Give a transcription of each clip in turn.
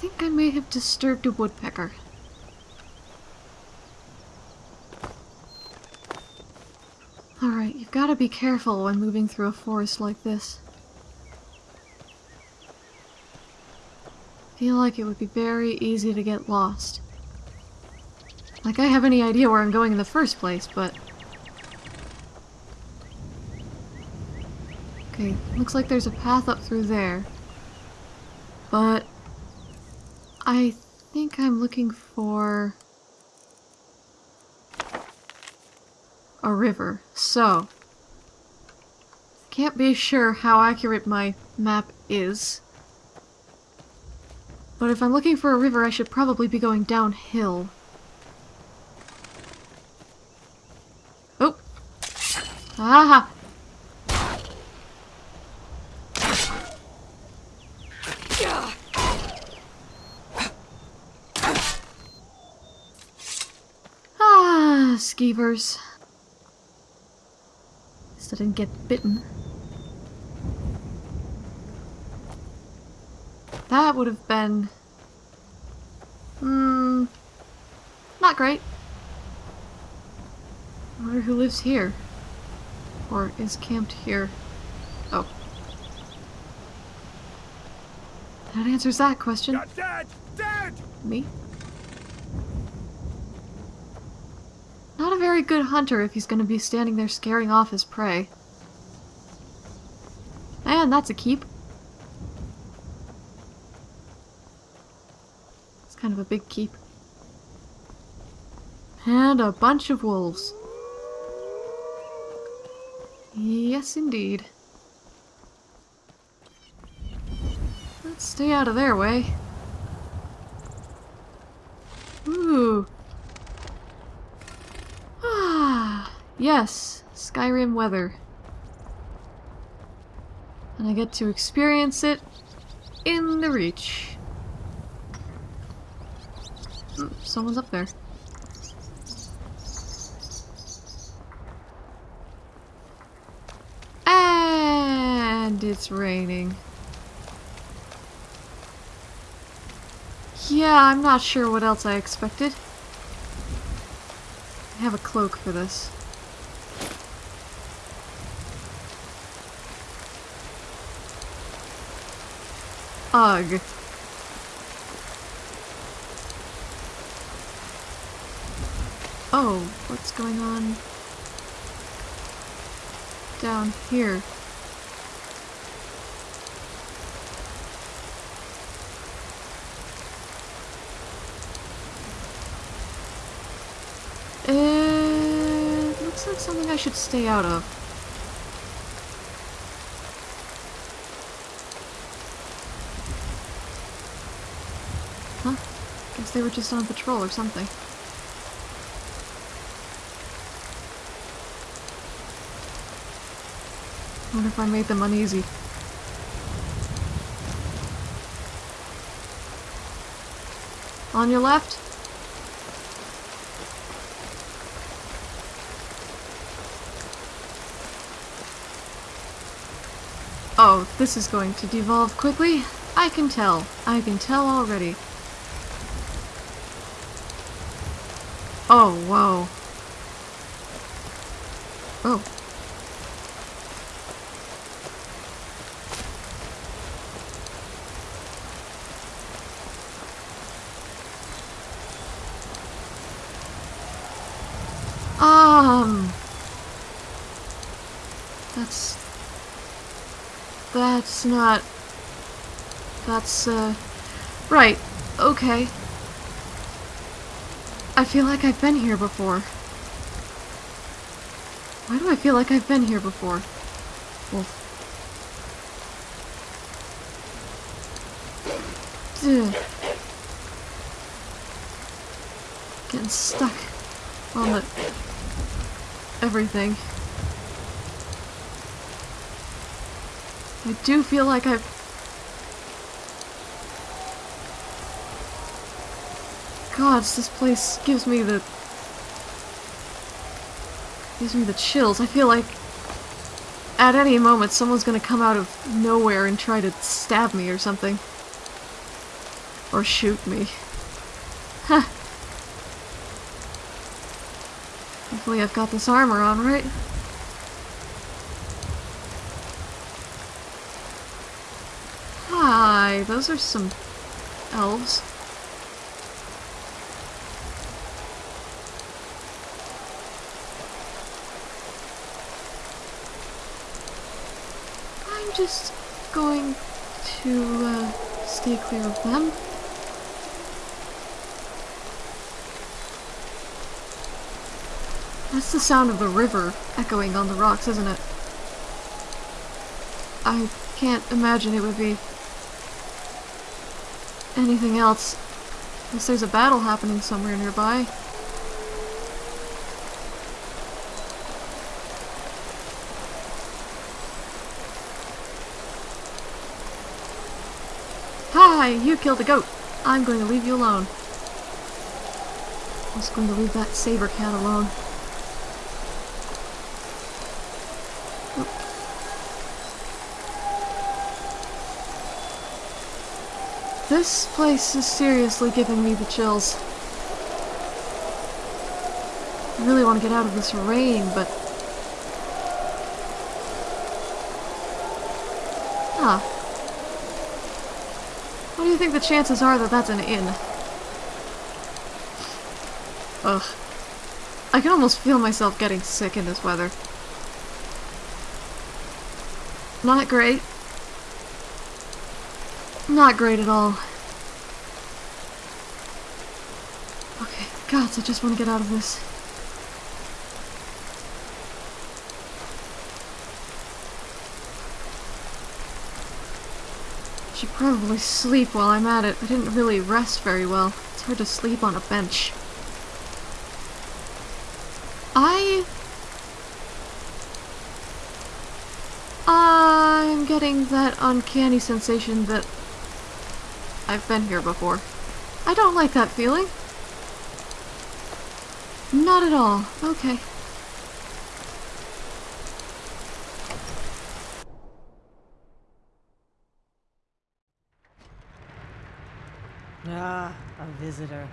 think I may have disturbed a woodpecker. Alright, you've got to be careful when moving through a forest like this. feel like it would be very easy to get lost. Like I have any idea where I'm going in the first place, but... Okay, looks like there's a path up through there. But... I think I'm looking for... A river. So... Can't be sure how accurate my map is. But if I'm looking for a river, I should probably be going downhill. Oh! Aha! Ah, skeevers. Least I didn't get bitten. That would have been... Hmm... Not great. I wonder who lives here. Or is camped here. Oh. That answers that question. Dead! Dead! Me? Not a very good hunter if he's gonna be standing there scaring off his prey. And that's a keep. It's kind of a big keep. And a bunch of wolves. Yes, indeed. Let's stay out of their way. Ooh. Ah, yes, Skyrim weather. And I get to experience it in the Reach. Hmm, someone's up there. And it's raining. Yeah, I'm not sure what else I expected. I have a cloak for this. Ugh. Oh, what's going on down here? It looks like something I should stay out of. Guess they were just on patrol or something. wonder if I made them uneasy. On your left? Oh, this is going to devolve quickly. I can tell. I can tell already. Oh, whoa. Oh. Um... That's... That's not... That's, uh... Right, okay. I feel like I've been here before. Why do I feel like I've been here before? Wolf. Ugh. Getting stuck on the everything. I do feel like I've... Gods, this place gives me the... gives me the chills. I feel like at any moment someone's gonna come out of nowhere and try to stab me or something. Or shoot me. Huh. Hopefully I've got this armor on, right? Hi, those are some elves. I'm just going to uh, stay clear of them. That's the sound of the river echoing on the rocks, isn't it? I can't imagine it would be anything else. Unless there's a battle happening somewhere nearby. Hi, you killed a goat. I'm going to leave you alone. I was going to leave that saber cat alone. This place is seriously giving me the chills. I really want to get out of this rain, but... Huh. Think the chances are that that's an inn? Ugh. I can almost feel myself getting sick in this weather. Not great. Not great at all. Okay, gods, I just want to get out of this. Probably sleep while I'm at it. I didn't really rest very well. It's hard to sleep on a bench. I... I'm getting that uncanny sensation that I've been here before. I don't like that feeling. Not at all. Okay. Ah, a visitor.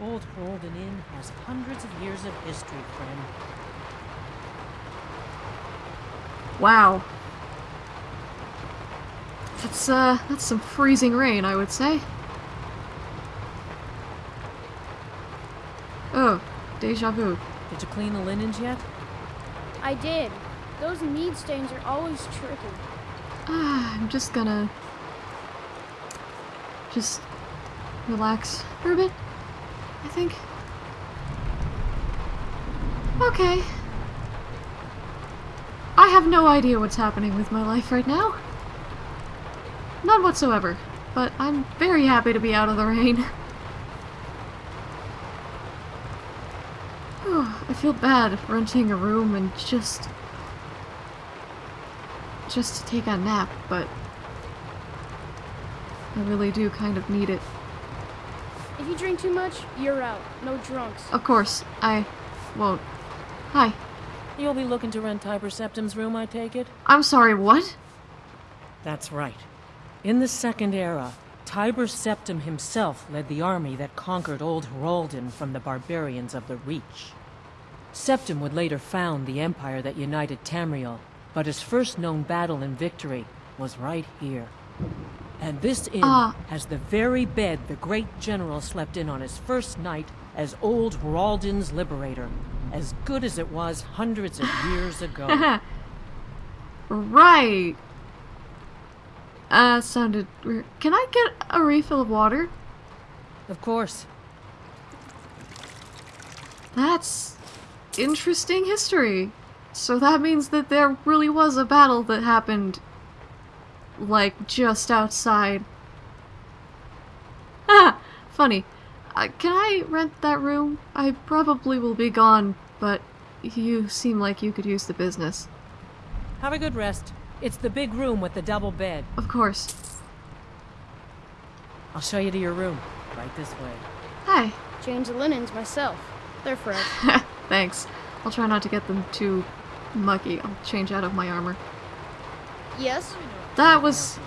Old Hroldan Inn has hundreds of years of history, friend. Wow. That's, uh, that's some freezing rain, I would say. Oh, deja vu. Did you clean the linens yet? I did. Those mead stains are always tricky. Ah, I'm just gonna... Just relax for a bit, I think. Okay. I have no idea what's happening with my life right now. None whatsoever. But I'm very happy to be out of the rain. I feel bad renting a room and just... just to take a nap, but... I really do kind of need it. If you drink too much, you're out. No drunks. Of course, I won't. Hi. You'll be looking to rent Tiber Septim's room, I take it? I'm sorry, what? That's right. In the Second Era, Tiber Septim himself led the army that conquered Old Hroldan from the barbarians of the Reach. Septim would later found the empire that united Tamriel, but his first known battle and victory was right here. And this inn Ah. has the very bed the great general slept in on his first night as Old Hroldan's liberator, as good as it was hundreds of years ago. right. Uh, sounded weird. Can I get a refill of water? of course, That's interesting history. So that means that there really was a battle that happened, like, just outside. Ah, funny. Uh, can I rent that room? I probably will be gone, but you seem like you could use the business. have a good rest. It's the big room with the double bed. Of course. I'll show you to your room. Right this way. Hi. Change the linens myself. They're fresh. Thanks. I'll try not to get them too mucky. I'll change out of my armor. yes? That was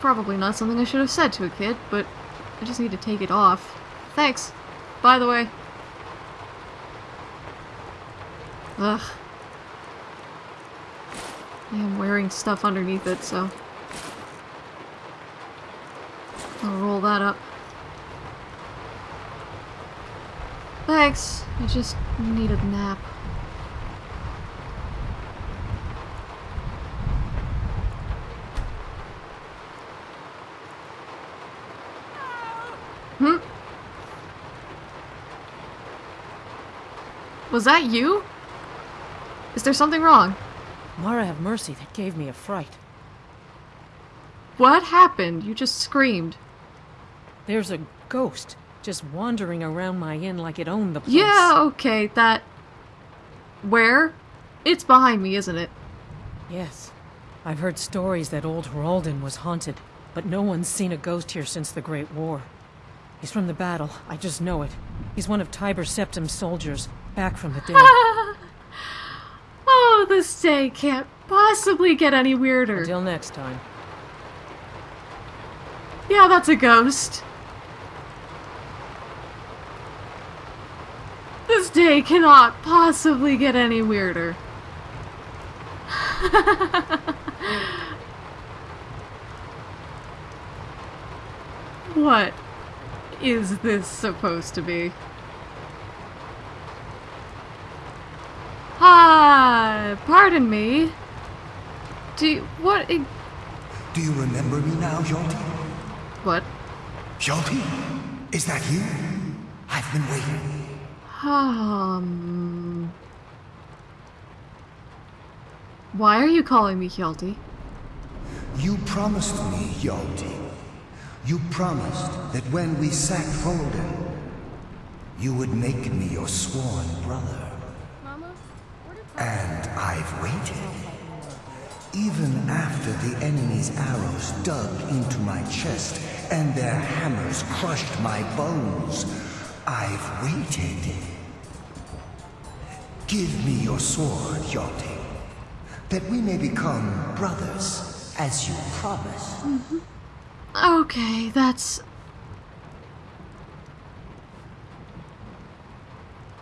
probably not something I should have said to a kid, but I just need to take it off. Thanks. By the way. Ugh. I am wearing stuff underneath it, so... I'll roll that up. Thanks. I just need a nap. Hmm? Was that you? Is there something wrong? Mara have mercy, that gave me a fright. What happened? You just screamed. There's a ghost just wandering around my inn like it owned the place. Yeah, okay, that... Where? It's behind me, isn't it? Yes. I've heard stories that old Hroldan was haunted, but no one's seen a ghost here since the Great War. He's from the battle, I just know it. He's one of Tiber Septim's soldiers, back from the dead. oh, this day can't possibly get any weirder. Until next time. Yeah, that's a ghost. This day cannot possibly get any weirder. what is this supposed to be? Pardon me. Do you, what? Do you remember me now, Hjalti? What? Hjalti? Is that you? I've been waiting. Um. Why are you calling me Hjalti? You promised me, Hjalti. You promised that when we sacked Hroldan, you would make me your sworn brother. And I've waited. Even after the enemy's arrows dug into my chest and their hammers crushed my bones, I've waited. Give me your sword, Hjalti, that we may become brothers, as you promised. Mm-hmm. Okay, that's.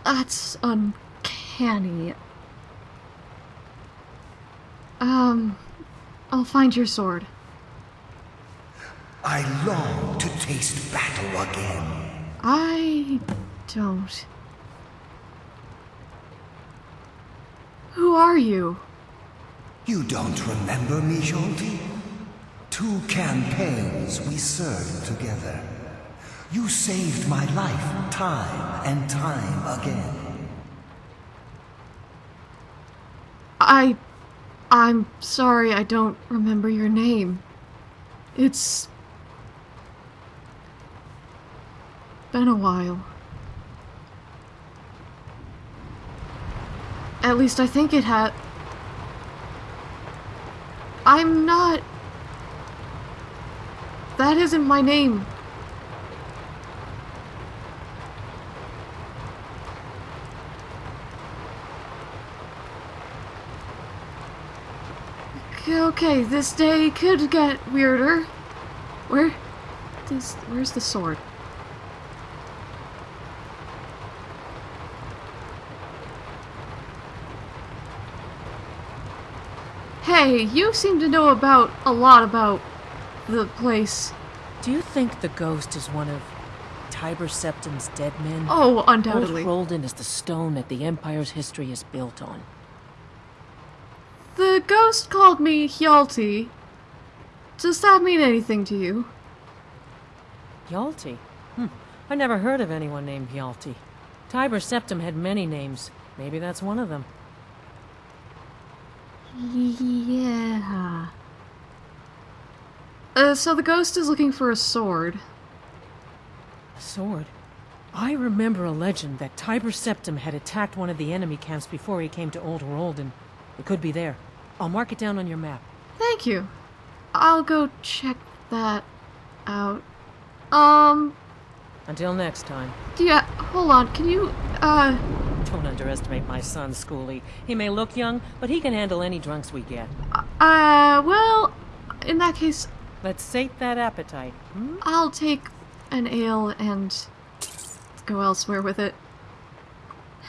That's uncanny. Um. I'll find your sword. I long to taste battle again. I don't. Who are you? You don't remember me, Hjalti? Two campaigns we served together. You saved my life time and time again. I. I'm sorry I don't remember your name. It's. been a while. At least I think it had. I'm not. That isn't my name. Okay, this day could get weirder. Where? This, where's the sword? Hey, you seem to know about a lot about the place. Do you think the ghost is one of Tiber Septim's dead men? Oh, undoubtedly. Old. Hroldan is the stone that the Empire's history is built on. The ghost called me Hjalti. Does that mean anything to you? Hjalti? Hmm. I never heard of anyone named Hjalti. Tiber Septim had many names. Maybe that's one of them. Yeah. Uh, so the ghost is looking for a sword. A sword? I remember a legend that Tiber Septim had attacked one of the enemy camps before he came to Old Hroldan. It could be there. I'll mark it down on your map. Thank you. I'll go check that out. Um, Until next time. yeah, hold on. Can you, uh, Don't underestimate my son, Skuli. He may look young, but he can handle any drunks we get. uh, well, in that case, Let's sate that appetite. Hmm? I'll take an ale and go elsewhere with it.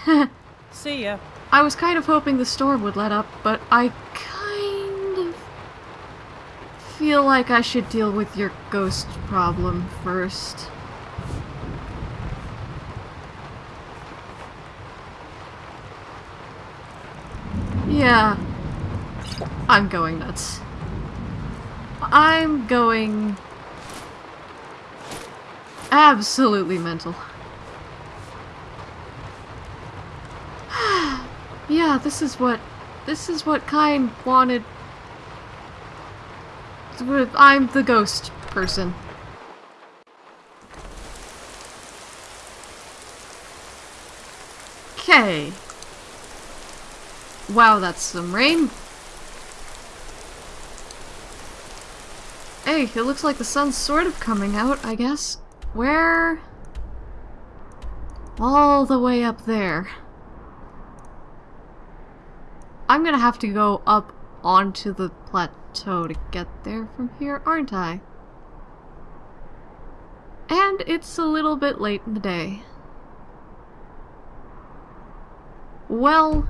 See ya. I was kind of hoping the storm would let up, but I kind of feel like I should deal with your ghost problem first. Yeah. I'm going nuts. I'm going absolutely mental. Yeah, this is what this is what kind wanted. I'm the ghost person. Okay. Wow, that's some rain. Hey, it looks like the sun's sort of coming out, I guess. Where? All the way up there. I'm gonna have to go up onto the plateau to get there from here, aren't I? And it's a little bit late in the day. Well,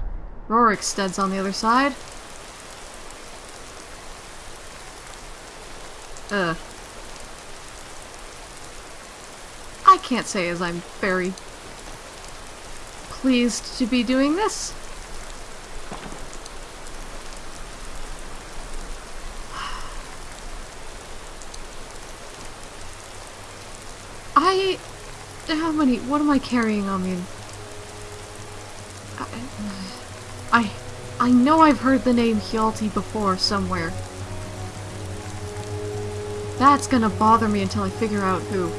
Rorikstead's on the other side. Ugh. I can't say as I'm very pleased to be doing this. I... How many... What am I carrying on me? I... I, I know I've heard the name Hjalti before somewhere. That's gonna bother me until I figure out who.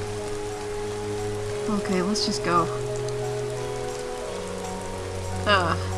Okay, let's just go. Ugh.